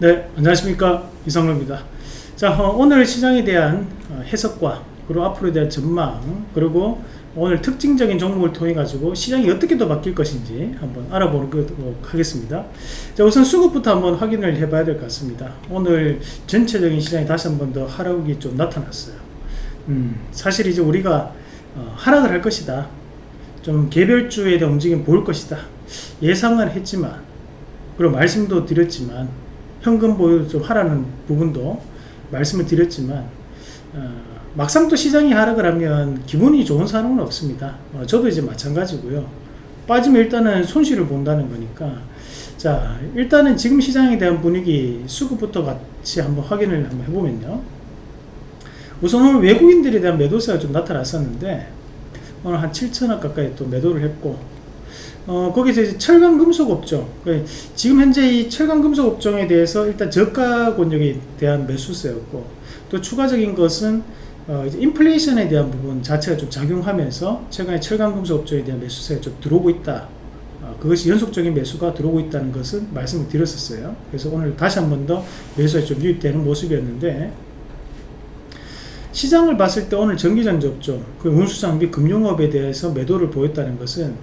네 안녕하십니까. 이성로입니다. 자 어, 오늘 시장에 대한 어, 해석과 그리고 앞으로에 대한 전망 그리고 오늘 특징적인 종목을 통해 가지고 시장이 어떻게 더 바뀔 것인지 한번 알아보도록 하겠습니다. 자 우선 수급부터 한번 확인을 해 봐야 될 것 같습니다. 오늘 전체적인 시장이 다시 한번 더 하락이 좀 나타났어요. 음, 사실 이제 우리가 어, 하락을 할 것이다. 좀 개별주에 대한 움직임 보일 것이다. 예상은 했지만 그리고 말씀도 드렸지만 현금 보유 좀 하라는 부분도 말씀을 드렸지만 어, 막상 또 시장이 하락을 하면 기분이 좋은 사람은 없습니다. 어, 저도 이제 마찬가지고요. 빠지면 일단은 손실을 본다는 거니까. 자 일단은 지금 시장에 대한 분위기 수급부터 같이 한번 확인을 한번 해보면요. 우선 오늘 외국인들에 대한 매도세가 좀 나타났었는데 오늘 한 7천억 가까이 또 매도를 했고 어, 거기서 이제 철강 금속 업종. 그 지금 현재 이 철강 금속 업종에 대해서 일단 저가 권역에 대한 매수세였고 또 추가적인 것은 어, 인플레이션에 대한 부분 자체가 좀 작용하면서 최근에 철강 금속 업종에 대한 매수세가 좀 들어오고 있다. 어, 그것이 연속적인 매수가 들어오고 있다는 것은 말씀을 드렸었어요. 그래서 오늘 다시 한 번 더 매수가 좀 유입되는 모습이었는데 시장을 봤을 때 오늘 전기전지 업종 그 운수장비 금융업에 대해서 매도를 보였다는 것은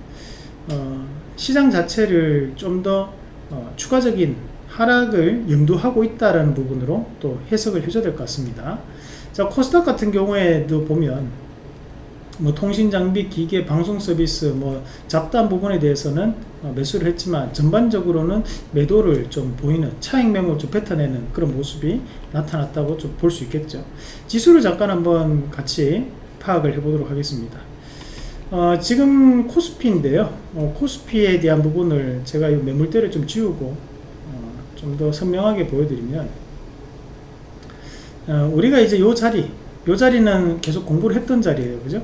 어, 시장 자체를 좀더 어, 추가적인 하락을 염두하고 있다는 부분으로 또 해석을 해줘야 될 것 같습니다. 자 코스닥 같은 경우에도 보면 뭐 통신 장비, 기계, 방송 서비스, 뭐 잡다한 부분에 대해서는 어, 매수를 했지만 전반적으로는 매도를 좀 보이는 차익 매물 좀 뱉어내는 그런 모습이 나타났다고 좀 볼 수 있겠죠. 지수를 잠깐 한번 같이 파악을 해보도록 하겠습니다. 어, 지금 코스피인데요. 어, 코스피에 대한 부분을 제가 이 매물대를 좀 지우고 어, 좀 더 선명하게 보여드리면 어, 우리가 이제 요 자리 요 자리는 계속 공부를 했던 자리예요. 그죠?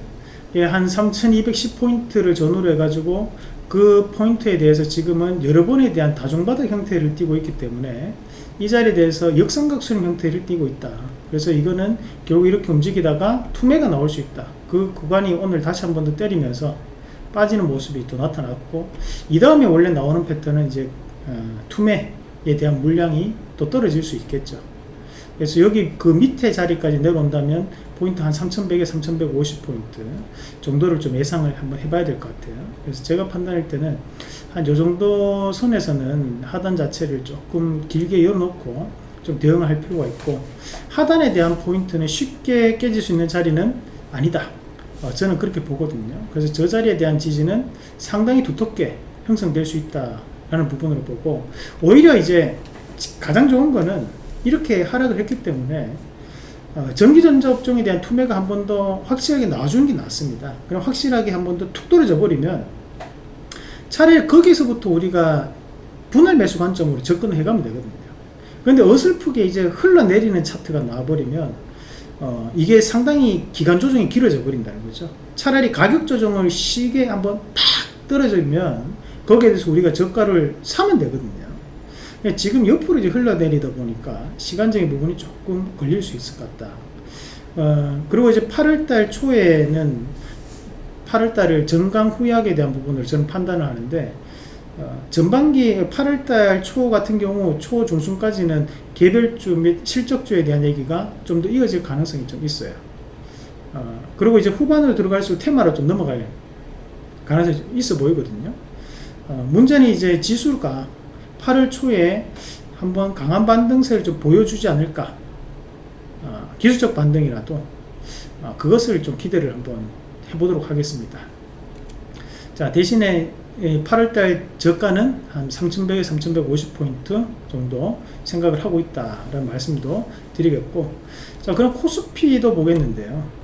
예, 한 3210포인트를 전후로 해가지고 그 포인트에 대해서 지금은 여러 번에 대한 다중바닥 형태를 띠고 있기 때문에 이 자리에 대해서 역삼각 수렴 형태를 띠고 있다. 그래서 이거는 결국 이렇게 움직이다가 투매가 나올 수 있다. 그 구간이 오늘 다시 한 번 더 때리면서 빠지는 모습이 또 나타났고 이 다음에 원래 나오는 패턴은 이제 어, 투매에 대한 물량이 또 떨어질 수 있겠죠 그래서 여기 그 밑에 자리까지 내려온다면 포인트 한 3100에 3150포인트 정도를 좀 예상을 한번 해봐야 될 것 같아요. 그래서 제가 판단할 때는 한 요 정도 선에서는 하단 자체를 조금 길게 열어놓고 좀 대응을 할 필요가 있고 하단에 대한 포인트는 쉽게 깨질 수 있는 자리는 아니다. 어, 저는 그렇게 보거든요. 그래서 저 자리에 대한 지지는 상당히 두텁게 형성될 수 있다 라는 부분으로 보고 오히려 이제 가장 좋은 거는 이렇게 하락을 했기 때문에 어, 전기전자 업종에 대한 투매가 한 번 더 확실하게 나와주는 게 낫습니다. 그럼 확실하게 한 번 더 툭 떨어져 버리면 차라리 거기서부터 우리가 분할 매수 관점으로 접근을 해가면 되거든요. 그런데 어설프게 이제 흘러내리는 차트가 나와버리면 어, 이게 상당히 기간 조정이 길어져 버린다는 거죠. 차라리 가격 조정을 시게 한번 탁 떨어지면 거기에 대해서 우리가 저가를 사면 되거든요 지금 옆으로 이제 흘러내리다 보니까 시간적인 부분이 조금 걸릴 수 있을 것 같다. 어, 그리고 이제 8월달 초에는 8월달을 전강 후약에 대한 부분을 저는 판단을 하는데 어, 전반기 8월달 초 같은 경우 초 중순까지는 개별주 및 실적주에 대한 얘기가 좀 더 이어질 가능성이 좀 있어요. 어, 그리고 이제 후반으로 들어갈수록 테마로 좀 넘어갈 가능성이 있어 보이거든요. 어, 문제는 이제 지수가 8월 초에 한번 강한 반등세를 좀 보여주지 않을까. 어, 기술적 반등이라도 어, 그것을 좀 기대를 한번 해보도록 하겠습니다. 자 대신에 8월달 저가는 한 3100에 3150포인트 정도 생각을 하고 있다라는 말씀도 드리겠고 자 그럼 코스피도 보겠는데요.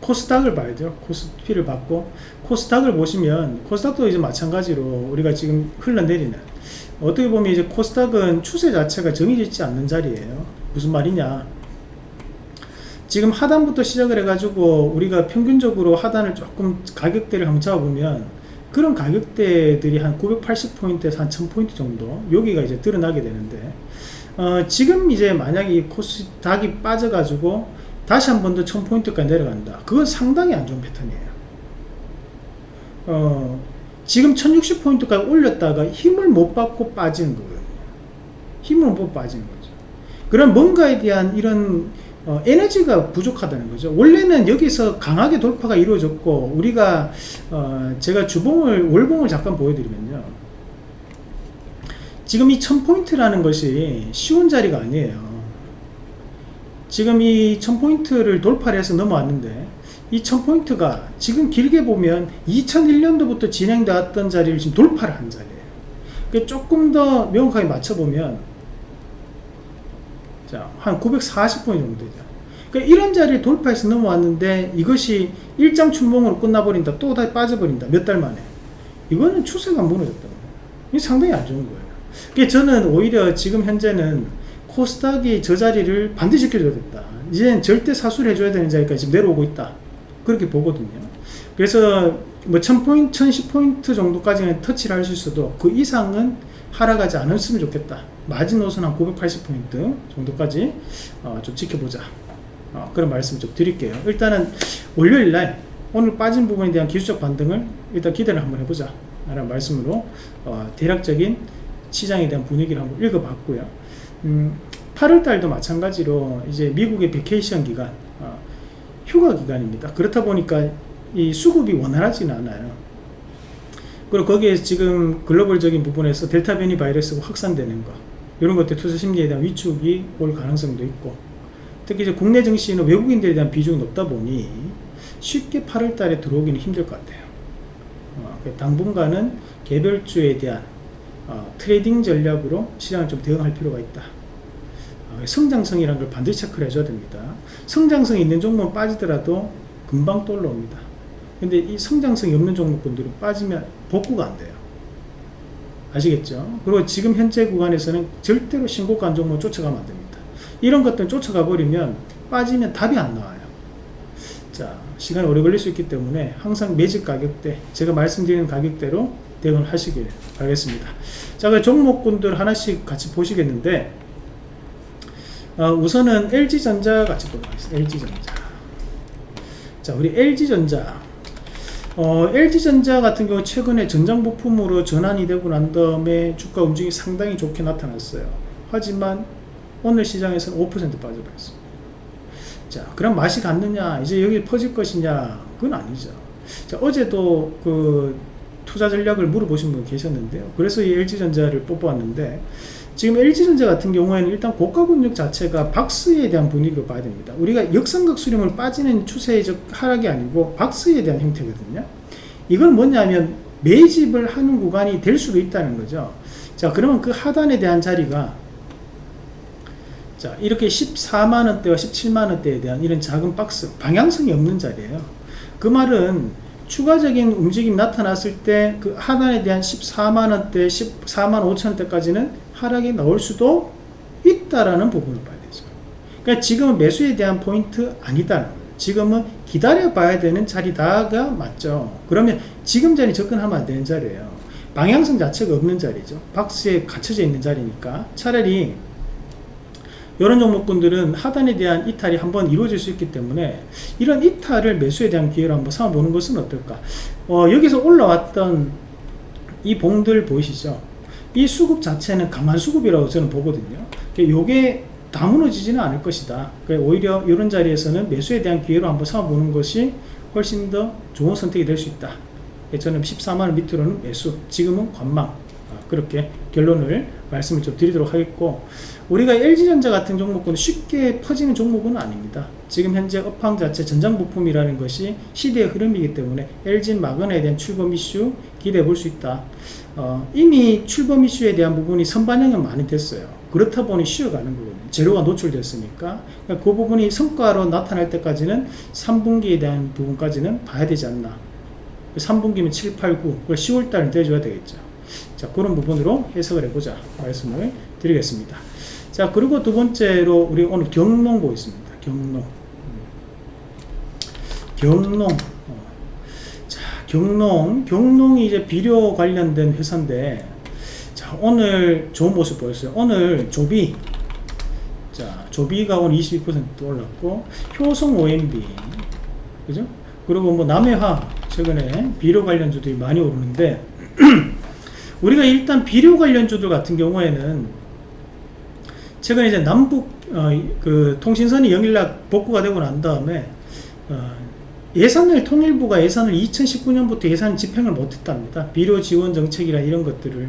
코스닥을 봐야 돼요. 코스피를 받고 코스닥을 보시면 코스닥도 이제 마찬가지로 우리가 지금 흘러내리는 어떻게 보면 이제 코스닥은 추세 자체가 정해지지 않는 자리예요. 무슨 말이냐? 지금 하단부터 시작을 해가지고 우리가 평균적으로 하단을 조금 가격대를 한번 잡아보면 그런 가격대들이 한 980포인트에서 한 1000포인트 정도 여기가 이제 드러나게 되는데 어, 지금 이제 만약에 이 코스닥이 빠져가지고 다시 한 번 더 1000포인트까지 내려간다. 그건 상당히 안 좋은 패턴이에요. 어, 지금 1060포인트까지 올렸다가 힘을 못 받고 빠지는 거예요 힘으로 못 빠지는 거죠. 그런 뭔가에 대한 이런 어, 에너지가 부족하다는 거죠. 원래는 여기서 강하게 돌파가 이루어졌고 우리가 어, 제가 주봉을 월봉을 잠깐 보여드리면요. 지금 이 1000포인트라는 것이 쉬운 자리가 아니에요. 지금 이 1000포인트를 돌파를 해서 넘어왔는데 이 1000포인트가 지금 길게 보면 2001년도부터 진행되었던 자리를 지금 돌파를 한 자리예요. 그 조금 더 명확하게 맞춰보면 자, 한 940포인트 정도 되죠. 그러니까 이런 자리를 돌파해서 넘어왔는데 이것이 일장 춘봉으로 끝나버린다. 또 다시 빠져버린다. 몇 달 만에. 이거는 추세가 무너졌다는 거예요. 상당히 안 좋은 거예요. 그러니까 저는 오히려 지금 현재는 코스닥이 저 자리를 반드시 지켜줘야 됐다. 이제는 절대 사수를 해줘야 되는 자리까지 내려오고 있다. 그렇게 보거든요. 그래서 뭐 1000포인트, 1010포인트 정도까지는 터치를 할수 있어도 그 이상은 하락하지 않았으면 좋겠다. 마지노선 한 980포인트 정도까지 어, 좀 지켜보자. 어, 그런 말씀 좀 드릴게요. 일단은 월요일 날 오늘 빠진 부분에 대한 기술적 반등을 일단 기대를 한번 해보자. 라는 말씀으로 어, 대략적인 시장에 대한 분위기를 한번 읽어봤고요. 음, 8월달도 마찬가지로 이제 미국의 vacation 기간, 어, 휴가 기간입니다. 그렇다 보니까 이 수급이 원활하지는 않아요. 그리고 거기에 지금 글로벌적인 부분에서 델타 변이 바이러스가 확산되는 거 이런 것들 투자 심리에 대한 위축이 올 가능성도 있고 특히 이제 국내 증시는 외국인들에 대한 비중이 높다 보니 쉽게 8월 달에 들어오기는 힘들 것 같아요. 어, 당분간은 개별주에 대한 어, 트레이딩 전략으로 시장을 좀 대응할 필요가 있다. 어, 성장성이라는 걸 반드시 체크를 해줘야 됩니다. 성장성이 있는 종목은 빠지더라도 금방 또 올라옵니다. 근데 이 성장성이 없는 종목군들은 빠지면 복구가 안 돼요. 아시겠죠? 그리고 지금 현재 구간에서는 절대로 신고가 종목 쫓아가면 안 됩니다. 이런 것들 쫓아가 버리면 빠지면 답이 안 나와요. 자, 시간이 오래 걸릴 수 있기 때문에 항상 매집 가격대, 제가 말씀드리는 가격대로 대응을 하시길 바라겠습니다. 자, 그 종목군들 하나씩 같이 보시겠는데, 어, 우선은 LG전자 같이 보도록 하겠습니다. LG전자. 자, 우리 LG전자. 어, LG전자 같은 경우 최근에 전장 부품으로 전환이 되고 난 다음에 주가 움직임이 상당히 좋게 나타났어요. 하지만 오늘 시장에서는 5% 빠져버렸습니다. 자, 그럼 맛이 갔느냐? 이제 여기 퍼질 것이냐? 그건 아니죠. 자, 어제도 그 투자 전략을 물어보신 분 계셨는데요. 그래서 이 LG전자를 뽑아왔는데 지금 LG전자 같은 경우에는 일단 고가 근육 자체가 박스에 대한 분위기로 봐야 됩니다. 우리가 역삼각 수렴을 빠지는 추세적 하락이 아니고 박스에 대한 형태거든요. 이건 뭐냐면 매집을 하는 구간이 될 수도 있다는 거죠. 자, 그러면 그 하단에 대한 자리가 자, 이렇게 14만원대와 17만원대에 대한 이런 작은 박스, 방향성이 없는 자리예요. 그 말은 추가적인 움직임 나타났을 때 그 하단에 대한 14만원대, 14만 5천원대까지는 하락이 나올 수도 있다라는 부분을 봐야 되죠. 그러니까 지금은 매수에 대한 포인트 거예요. 지금은 기다려 봐야 되는 자리다가 맞죠. 그러면 지금 자리 접근하면 안 되는 자리예요. 방향성 자체가 없는 자리죠. 박스에 갇혀져 있는 자리니까 차라리 이런 종목군들은 하단에 대한 이탈이 한번 이루어질 수 있기 때문에 이런 이탈을 매수에 대한 기회로 한번 삼아보는 것은 어떨까 어, 여기서 올라왔던 이 봉들 보이시죠 이 수급 자체는 강한 수급이라고 저는 보거든요 요게 다 무너지지는 않을 것이다 오히려 이런 자리에서는 매수에 대한 기회로 한번 삼아보는 것이 훨씬 더 좋은 선택이 될 수 있다 저는 14만원 밑으로는 매수 지금은 관망 아, 그렇게 결론을 말씀을 좀 드리도록 하겠고 우리가 LG전자 같은 종목은 쉽게 퍼지는 종목은 아닙니다. 지금 현재 업황 자체 전장 부품이라는 것이 시대의 흐름이기 때문에 LG 마그나에 대한 출범 이슈 기대해 볼 수 있다. 어, 이미 출범 이슈에 대한 부분이 선반영은 많이 됐어요. 그렇다 보니 쉬어가는 거거든요. 재료가 노출됐으니까 그러니까 그 부분이 성과로 나타날 때까지는 3분기에 대한 부분까지는 봐야 되지 않나. 3분기면 7, 8, 9, 10월달은 떼줘야 되겠죠. 자 그런 부분으로 해석을 해보자 말씀을 드리겠습니다. 자 그리고 두 번째로 우리 오늘 경농 보겠습니다. 경농 경농 어. 자 경농 경농이 이제 비료 관련된 회사인데 자 오늘 좋은 모습 보였어요. 오늘 조비 자 조비가 오늘 22% 올랐고 효성 OMB 그죠? 그리고 뭐 남해화 최근에 비료 관련주들이 많이 오르는데 우리가 일단 비료 관련주들 같은 경우에는 최근에 이제 남북 어, 그 통신선이 영일락 복구가 되고 난 다음에 어, 예산을 통일부가 예산을 2019년부터 예산 집행을 못했답니다. 비료 지원 정책이라 이런 것들을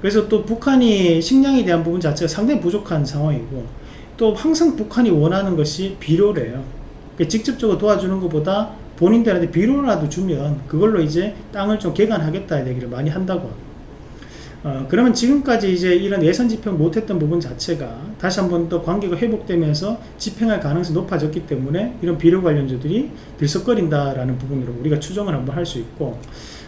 그래서 또 북한이 식량에 대한 부분 자체가 상당히 부족한 상황이고 또 항상 북한이 원하는 것이 비료래요. 그러니까 직접적으로 도와주는 것보다 본인들한테 비료라도 주면 그걸로 이제 땅을 좀 개간하겠다 얘기를 많이 한다고 합니다. 어, 그러면 지금까지 이제 이런 예산 집행 못했던 부분 자체가 다시 한번 더 관계가 회복되면서 집행할 가능성이 높아졌기 때문에 이런 비료 관련주들이 들썩거린다라는 부분으로 우리가 추정을 한번 할 수 있고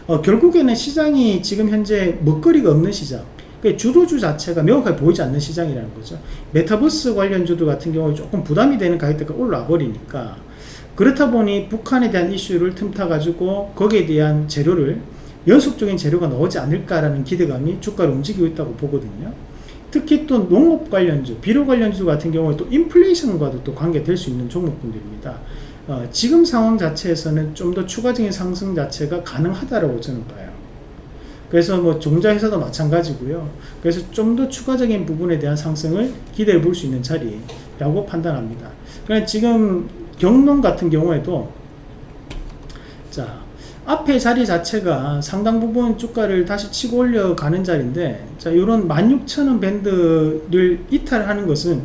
어, 결국에는 시장이 지금 현재 먹거리가 없는 시장 그 주도주 자체가 명확하게 보이지 않는 시장이라는 거죠. 메타버스 관련주들 같은 경우에 조금 부담이 되는 가격대가 올라와 버리니까 그렇다 보니 북한에 대한 이슈를 틈타 가지고 거기에 대한 재료를 연속적인 재료가 나오지 않을까라는 기대감이 주가를 움직이고 있다고 보거든요. 특히 또 농업 관련주, 비료 관련주 같은 경우에 또 인플레이션과도 또 관계될 수 있는 종목군들입니다. 어, 지금 상황 자체에서는 좀 더 추가적인 상승 자체가 가능하다고 저는 봐요. 그래서 뭐 종자회사도 마찬가지고요. 그래서 좀 더 추가적인 부분에 대한 상승을 기대해 볼 수 있는 자리라고 판단합니다. 그냥 지금 경농 같은 경우에도 자 앞에 자리 자체가 상당 부분 주가를 다시 치고 올려가는 자리인데 자 이런 16,000원 밴드를 이탈하는 것은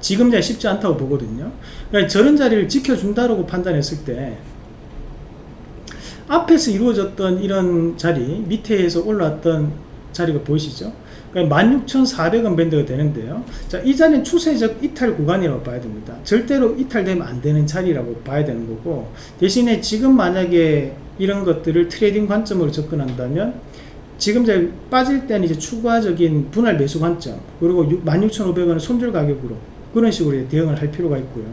지금 자 쉽지 않다고 보거든요. 그러니까 저런 자리를 지켜준다고 판단했을 때 앞에서 이루어졌던 이런 자리 밑에서 올라왔던 자리가 보이시죠 그러니까 16,400원 밴드가 되는데요. 자, 이 자리는 추세적 이탈 구간이라고 봐야 됩니다. 절대로 이탈되면 안 되는 자리라고 봐야 되는 거고, 대신에 지금 만약에 이런 것들을 트레이딩 관점으로 접근한다면, 지금 이제 빠질 때는 이제 추가적인 분할 매수 관점, 그리고 16,500원을 손절 가격으로 그런 식으로 대응을 할 필요가 있고요.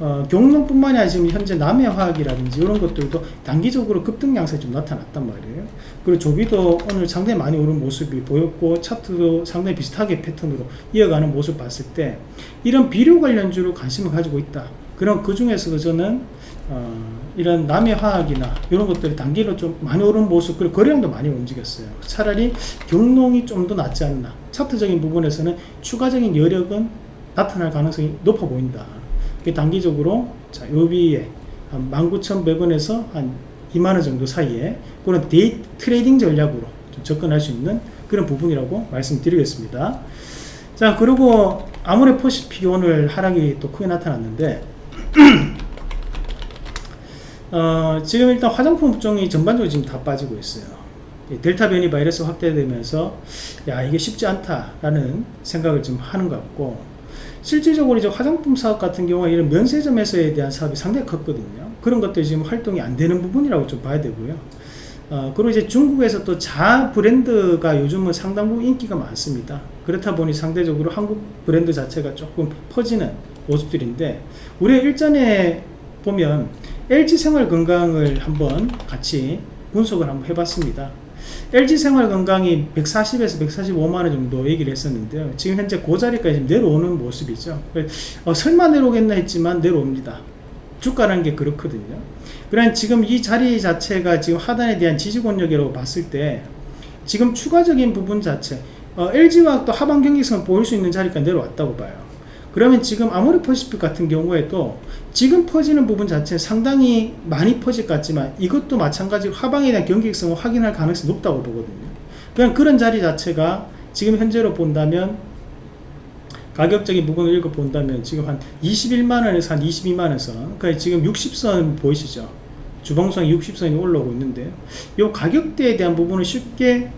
어, 경농뿐만이 아니라 지금 현재 남해화학이라든지 이런 것들도 단기적으로 급등 양상이 좀 나타났단 말이에요. 그리고 조비도 오늘 상당히 많이 오른 모습이 보였고 차트도 상당히 비슷하게 패턴으로 이어가는 모습 봤을 때 이런 비료 관련주로 관심을 가지고 있다. 그럼 그 중에서도 저는 어, 이런 남해 화학이나 이런 것들이 단기로 좀 많이 오른 모습 그리고 거래량도 많이 움직였어요. 차라리 경농이 좀 더 낫지 않나. 차트적인 부분에서는 추가적인 여력은 나타날 가능성이 높아 보인다. 단기적으로 자, 요 위에 한 19,100원에서 한 2만원 정도 사이에 그런 데이 트레이딩 전략으로 좀 접근할 수 있는 그런 부분이라고 말씀드리겠습니다. 자, 그리고 아모레퍼시픽이 오늘 하락이 또 크게 나타났는데 어, 지금 일단 화장품 업종이 전반적으로 지금 다 빠지고 있어요. 델타 변이 바이러스 확대되면서 야 이게 쉽지 않다라는 생각을 좀 하는 것 같고 실질적으로 이제 화장품 사업 같은 경우에 이런 면세점에서에 대한 사업이 상당히 컸거든요. 그런 것들이 지금 활동이 안 되는 부분이라고 좀 봐야 되고요. 어, 그리고 이제 중국에서 또 자 브랜드가 요즘은 상당 부분 인기가 많습니다. 그렇다 보니 상대적으로 한국 브랜드 자체가 조금 퍼지는 모습들인데, 우리 일전에 보면 LG 생활 건강을 한번 같이 분석을 한번 해봤습니다. LG 생활 건강이 140에서 145만원 정도 얘기를 했었는데요. 지금 현재 그 자리까지 내려오는 모습이죠. 어, 설마 내려오겠나 했지만 내려옵니다. 주가라는 게 그렇거든요. 그러니 지금 이 자리 자체가 지금 하단에 대한 지지권력이라고 봤을 때 지금 추가적인 부분 자체 어, LG화학도 하반 경기성을 보일 수 있는 자리까지 내려왔다고 봐요. 그러면 지금 아모리 퍼시픽 같은 경우에도 지금 퍼지는 부분 자체는 상당히 많이 퍼질 것 같지만 이것도 마찬가지로 하방에 대한 경기성을 확인할 가능성이 높다고 보거든요. 그냥 그런 자리 자체가 지금 현재로 본다면 가격적인 부분을 읽어 본다면 지금 한 21만원에서 한 22만원 선 그러니까 지금 60선 보이시죠 주봉선 60선이 올라오고 있는데 이 가격대에 대한 부분을 쉽게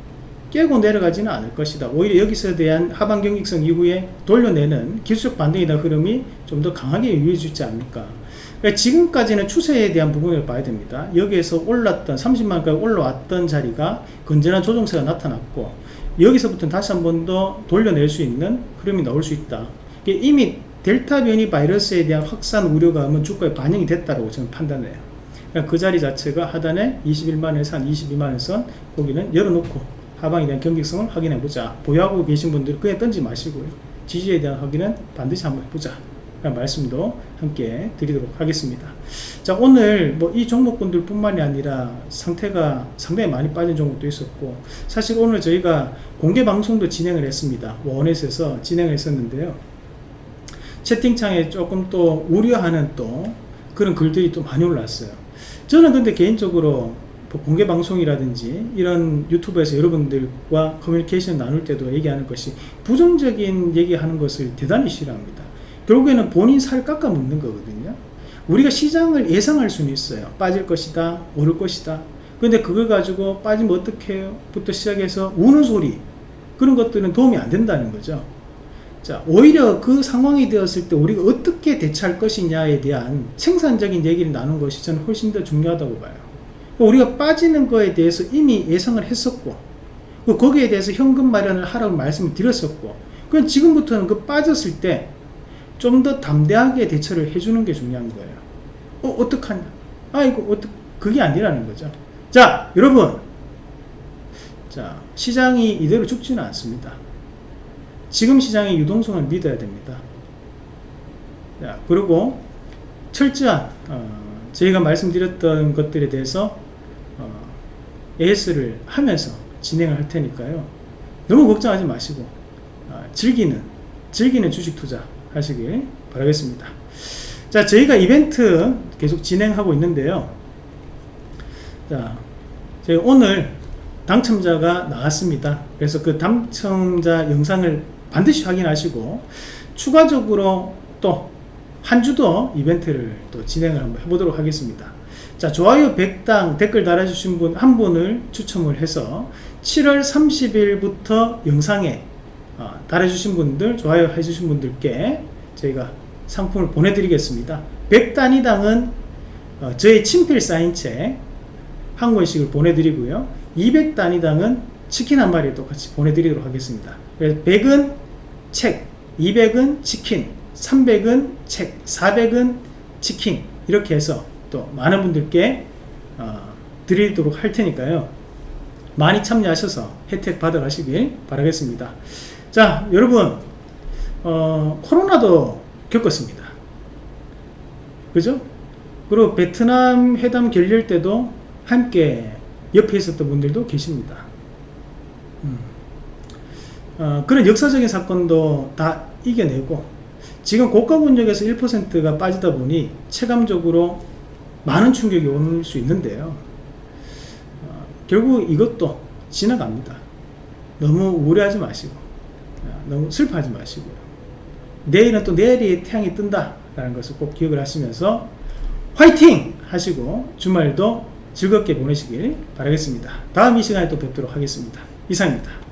깨고 내려가지는 않을 것이다. 오히려 여기서 대한 하반 경직성 이후에 돌려내는 기술적 반등이나 흐름이 좀 더 강하게 유효해지지 않을까. 그러니까 지금까지는 추세에 대한 부분을 봐야 됩니다. 여기에서 올랐던 30만까지 올라왔던 자리가 건전한 조정세가 나타났고 여기서부터 다시 한 번 더 돌려낼 수 있는 흐름이 나올 수 있다. 이미 델타 변이 바이러스에 대한 확산 우려감은 주가에 반영이 됐다고 저는 판단해요. 그러니까 그 자리 자체가 하단에 21만에서 한 22만원 선 거기는 열어놓고 하방에 대한 경직성을 확인해 보자 보유하고 계신 분들 그냥 던지 마시고요 지지에 대한 확인은 반드시 한번 해보자 말씀도 함께 드리도록 하겠습니다. 자, 오늘 뭐 이 종목군들 뿐만이 아니라 상태가 상당히 많이 빠진 종목도 있었고, 사실 오늘 저희가 공개 방송도 진행을 했습니다. 원에서 진행을 했었는데요. 채팅창에 조금 또 우려하는 또 그런 글들이 또 많이 올랐어요. 저는 근데 개인적으로 뭐 공개 방송이라든지 이런 유튜브에서 여러분들과 커뮤니케이션 나눌 때도 얘기하는 것이 부정적인 얘기하는 것을 대단히 싫어합니다. 결국에는 본인 살 깎아 먹는 거거든요. 우리가 시장을 예상할 수는 있어요. 빠질 것이다, 오를 것이다. 근데 그걸 가지고 빠지면 어떻게 해요? 부터 시작해서 우는 소리. 그런 것들은 도움이 안 된다는 거죠. 자, 오히려 그 상황이 되었을 때 우리가 어떻게 대처할 것이냐에 대한 생산적인 얘기를 나눈 것이 저는 훨씬 더 중요하다고 봐요. 우리가 빠지는 거에 대해서 이미 예상을 했었고, 그 거기에 대해서 현금 마련을 하라고 말씀을 드렸었고, 그럼 지금부터는 그 빠졌을 때 좀 더 담대하게 대처를 해주는 게 중요한 거예요. 어, 어떡하냐? 아이고, 어떡, 그게 아니라는 거죠. 자, 여러분. 자, 시장이 이대로 죽지는 않습니다. 지금 시장의 유동성을 믿어야 됩니다. 자, 그리고 철저한, 어, 저희가 말씀드렸던 것들에 대해서 어, AS를 하면서 진행을 할 테니까요. 너무 걱정하지 마시고, 어, 즐기는, 즐기는 주식 투자 하시길 바라겠습니다. 자, 저희가 이벤트 계속 진행하고 있는데요. 자, 저희 오늘 당첨자가 나왔습니다. 그래서 그 당첨자 영상을 반드시 확인하시고 추가적으로 또 한 주도 이벤트를 또 진행을 한번 해보도록 하겠습니다. 자, 좋아요 100당 댓글 달아주신 분 한 분을 추첨을 해서 7월 30일부터 영상에 어, 달아주신 분들, 좋아요 해주신 분들께 저희가 상품을 보내드리겠습니다. 100단위당은 어, 저의 친필 사인책 한 권씩을 보내드리고요. 200단위당은 치킨 한 마리 똑같이 보내드리도록 하겠습니다. 그래서 100은 책, 200은 치킨, 300은 책, 400은 치킨 이렇게 해서 또 많은 분들께 어, 드리도록 할 테니까요. 많이 참여하셔서 혜택 받아가시길 바라겠습니다. 자, 여러분 어, 코로나도 겪었습니다. 그죠? 그리고 베트남 회담 결렬 때도 함께 옆에 있었던 분들도 계십니다. 음. 어, 그런 역사적인 사건도 다 이겨내고 지금 고가 권역에서 1%가 빠지다 보니 체감적으로 많은 충격이 올 수 있는데요. 어, 결국 이것도 지나갑니다. 너무 우려하지 마시고 어, 너무 슬퍼하지 마시고요. 내일은 또 내일이 태양이 뜬다라는 것을 꼭 기억을 하시면서 화이팅 하시고 주말도 즐겁게 보내시길 바라겠습니다. 다음 이 시간에 또 뵙도록 하겠습니다. 이상입니다.